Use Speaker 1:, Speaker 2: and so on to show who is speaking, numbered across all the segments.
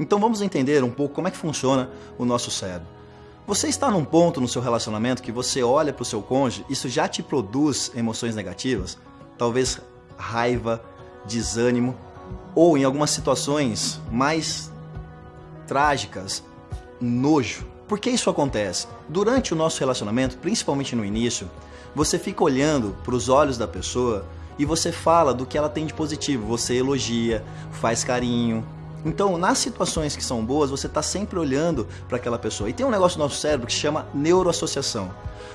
Speaker 1: Então vamos entender um pouco como é que funciona o nosso cérebro. Você está num ponto no seu relacionamento que você olha para o seu cônjuge, isso já te produz emoções negativas? Talvez raiva, desânimo, ou em algumas situações mais trágicas, nojo. Por que isso acontece? Durante o nosso relacionamento, principalmente no início, você fica olhando para os olhos da pessoa e você fala do que ela tem de positivo, você elogia, faz carinho. Então, nas situações que são boas, você está sempre olhando para aquela pessoa. E tem um negócio no nosso cérebro que se chama neuroassociação.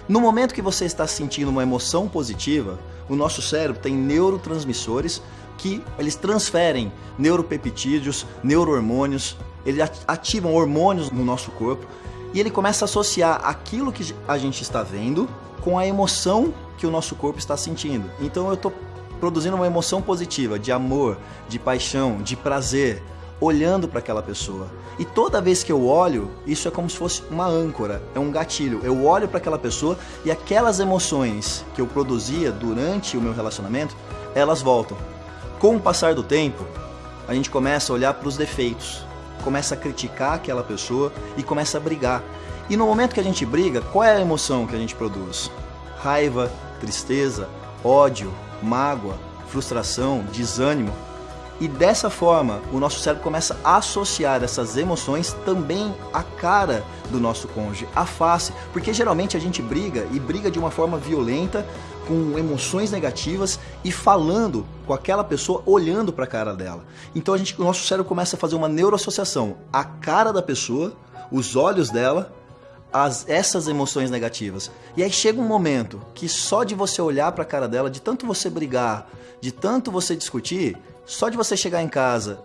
Speaker 1: No momento que você está sentindo uma emoção positiva, o nosso cérebro tem neurotransmissores que eles transferem neuropeptídeos, neurohormônios, eles ativam hormônios no nosso corpo e ele começa a associar aquilo que a gente está vendo com a emoção que o nosso corpo está sentindo. Então eu estou produzindo uma emoção positiva, de amor, de paixão, de prazer, olhando para aquela pessoa. E toda vez que eu olho, isso é como se fosse uma âncora, é um gatilho. Eu olho para aquela pessoa e aquelas emoções que eu produzia durante o meu relacionamento, elas voltam. Com o passar do tempo, a gente começa a olhar para os defeitos, começa a criticar aquela pessoa e começa a brigar. E no momento que a gente briga, qual é a emoção que a gente produz? Raiva, tristeza, ódio, mágoa, frustração, desânimo. E dessa forma, o nosso cérebro começa a associar essas emoções também à cara do nosso cônjuge, à face, porque geralmente a gente briga e briga de uma forma violenta, com emoções negativas e falando com aquela pessoa, olhando para a cara dela. Então a gente, o nosso cérebro começa a fazer uma neuroassociação, a cara da pessoa, os olhos dela, as, essas emoções negativas. E aí chega um momento que só de você olhar para a cara dela, de tanto você brigar, de tanto você discutir, só de você chegar em casa,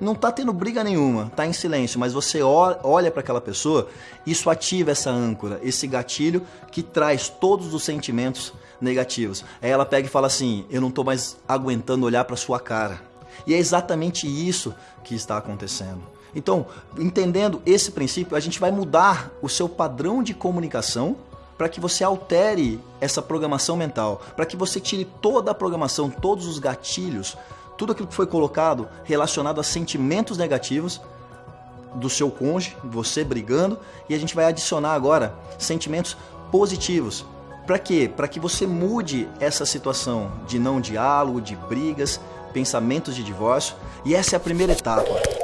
Speaker 1: não tá tendo briga nenhuma, tá em silêncio, mas você olha para aquela pessoa, isso ativa essa âncora, esse gatilho que traz todos os sentimentos negativos. Aí ela pega e fala assim: "Eu não tô mais aguentando olhar para sua cara". E é exatamente isso que está acontecendo. Então, entendendo esse princípio, a gente vai mudar o seu padrão de comunicação para que você altere essa programação mental, para que você tire toda a programação, todos os gatilhos tudo aquilo que foi colocado relacionado a sentimentos negativos do seu cônjuge, você brigando, e a gente vai adicionar agora sentimentos positivos. Para quê? Para que você mude essa situação de não diálogo, de brigas, pensamentos de divórcio. E essa é a primeira etapa.